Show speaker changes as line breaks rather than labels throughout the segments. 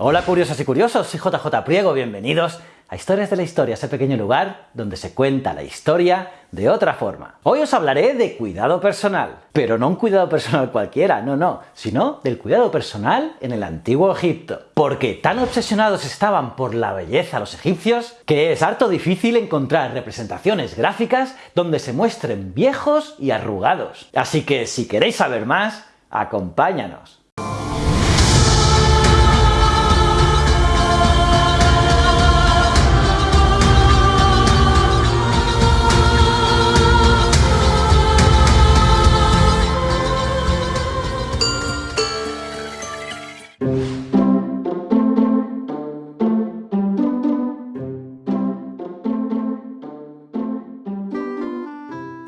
Hola curiosos y curiosos, soy JJ Priego, bienvenidos a Historias de la Historia, ese pequeño lugar donde se cuenta la historia de otra forma. Hoy os hablaré de cuidado personal, pero no un cuidado personal cualquiera, no, no, sino del cuidado personal en el antiguo Egipto. Porque tan obsesionados estaban por la belleza los egipcios que es harto difícil encontrar representaciones gráficas donde se muestren viejos y arrugados. Así que si queréis saber más, acompáñanos.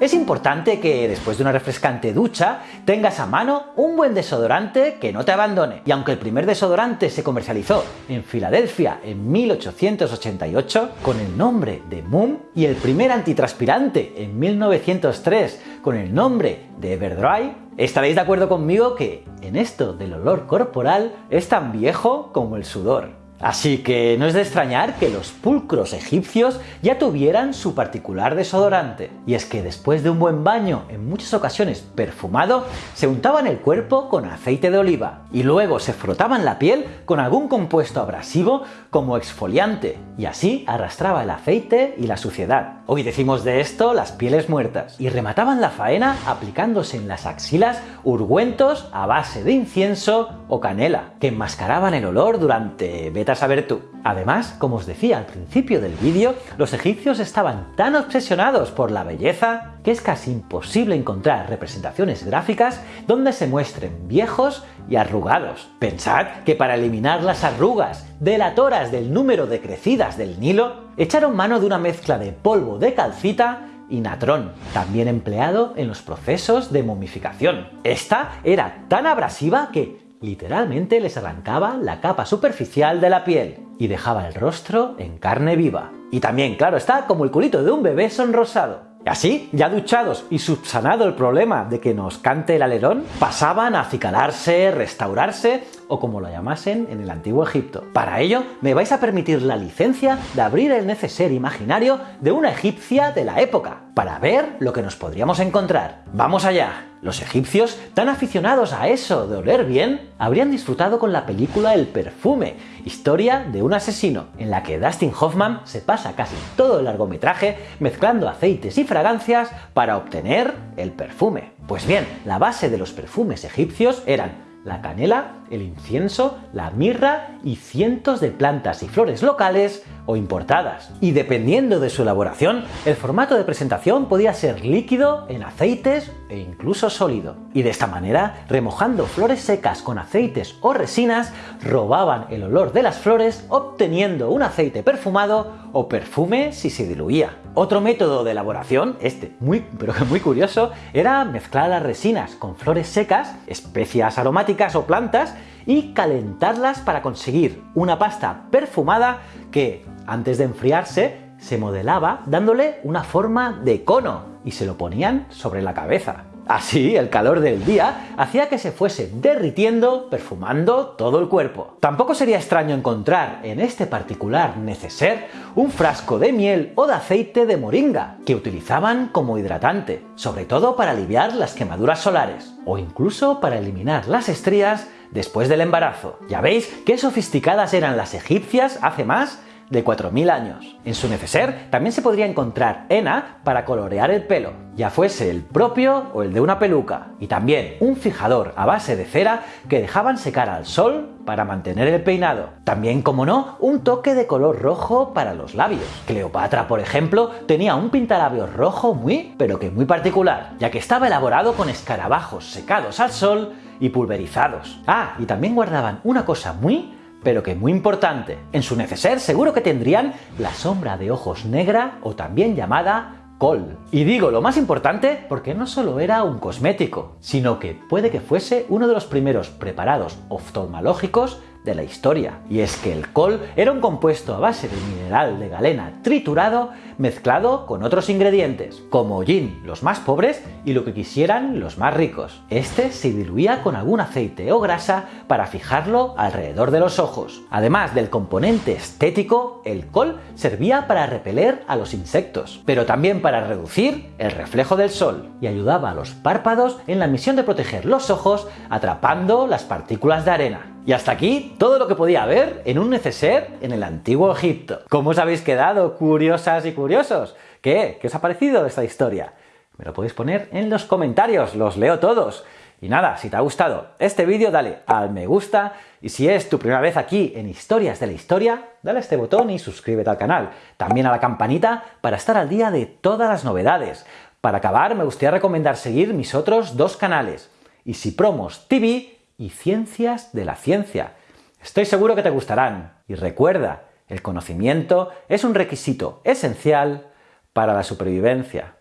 Es importante que después de una refrescante ducha tengas a mano un buen desodorante que no te abandone. Y aunque el primer desodorante se comercializó en Filadelfia en 1888 con el nombre de Moon y el primer antitranspirante en 1903 con el nombre de Everdry, estaréis de acuerdo conmigo que en esto del olor corporal es tan viejo como el sudor. Así que no es de extrañar que los pulcros egipcios ya tuvieran su particular desodorante. Y es que después de un buen baño, en muchas ocasiones perfumado, se untaban el cuerpo con aceite de oliva y luego se frotaban la piel con algún compuesto abrasivo como exfoliante y así arrastraba el aceite y la suciedad. Hoy decimos de esto las pieles muertas. Y remataban la faena aplicándose en las axilas ungüentos a base de incienso o canela, que enmascaraban el olor durante a saber tú. Además, como os decía al principio del vídeo, los egipcios estaban tan obsesionados por la belleza que es casi imposible encontrar representaciones gráficas donde se muestren viejos y arrugados. Pensad que para eliminar las arrugas delatoras del número de crecidas del Nilo, echaron mano de una mezcla de polvo de calcita y natrón, también empleado en los procesos de momificación. Esta era tan abrasiva que Literalmente les arrancaba la capa superficial de la piel y dejaba el rostro en carne viva. Y también, claro está, como el culito de un bebé sonrosado. Y así, ya duchados y subsanado el problema de que nos cante el alerón, pasaban a acicalarse, restaurarse o como lo llamasen en el antiguo Egipto. Para ello, me vais a permitir la licencia de abrir el neceser imaginario de una egipcia de la época, para ver lo que nos podríamos encontrar. ¡Vamos allá! Los egipcios, tan aficionados a eso de oler bien, habrían disfrutado con la película El perfume, historia de un asesino, en la que Dustin Hoffman se pasa casi todo el largometraje mezclando aceites y fragancias para obtener el perfume. Pues bien, la base de los perfumes egipcios eran la canela, el incienso, la mirra y cientos de plantas y flores locales o importadas. Y dependiendo de su elaboración, el formato de presentación podía ser líquido, en aceites e incluso sólido. Y de esta manera, remojando flores secas con aceites o resinas, robaban el olor de las flores obteniendo un aceite perfumado o perfume si se diluía. Otro método de elaboración, este muy pero muy curioso, era mezclar las resinas con flores secas, especias aromáticas o plantas y calentarlas para conseguir una pasta perfumada que, antes de enfriarse, se modelaba dándole una forma de cono y se lo ponían sobre la cabeza. Así, el calor del día hacía que se fuese derritiendo, perfumando todo el cuerpo. Tampoco sería extraño encontrar en este particular neceser un frasco de miel o de aceite de moringa, que utilizaban como hidratante, sobre todo para aliviar las quemaduras solares, o incluso para eliminar las estrías después del embarazo. Ya veis qué sofisticadas eran las egipcias hace más de 4.000 años. En su neceser también se podría encontrar henna para colorear el pelo, ya fuese el propio o el de una peluca, y también un fijador a base de cera que dejaban secar al sol para mantener el peinado. También, como no, un toque de color rojo para los labios. Cleopatra, por ejemplo, tenía un pintalabios rojo muy, pero que muy particular, ya que estaba elaborado con escarabajos secados al sol y pulverizados. Ah, y también guardaban una cosa muy, pero que muy importante. En su neceser seguro que tendrían la sombra de ojos negra o también llamada col. Y digo lo más importante porque no solo era un cosmético, sino que puede que fuese uno de los primeros preparados oftalmológicos de la historia. Y es que el col era un compuesto a base de mineral de galena triturado mezclado con otros ingredientes, como hollín los más pobres y lo que quisieran los más ricos. Este se diluía con algún aceite o grasa para fijarlo alrededor de los ojos. Además del componente estético, el col servía para repeler a los insectos, pero también para reducir el reflejo del sol y ayudaba a los párpados en la misión de proteger los ojos atrapando las partículas de arena. Y hasta aquí todo lo que podía haber en un neceser en el antiguo Egipto. ¿Cómo os habéis quedado, curiosas y curiosos? ¿Qué? ¿Qué os ha parecido esta historia? Me lo podéis poner en los comentarios, los leo todos. Y nada, si te ha gustado este vídeo, dale al me gusta, y si es tu primera vez aquí en Historias de la Historia, dale a este botón y suscríbete al canal. También a la campanita para estar al día de todas las novedades. Para acabar, me gustaría recomendar seguir mis otros dos canales, Easy Promos TV y Ciencias de la Ciencia. Estoy seguro que te gustarán. Y recuerda, el conocimiento es un requisito esencial para la supervivencia.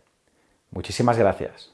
Muchísimas gracias.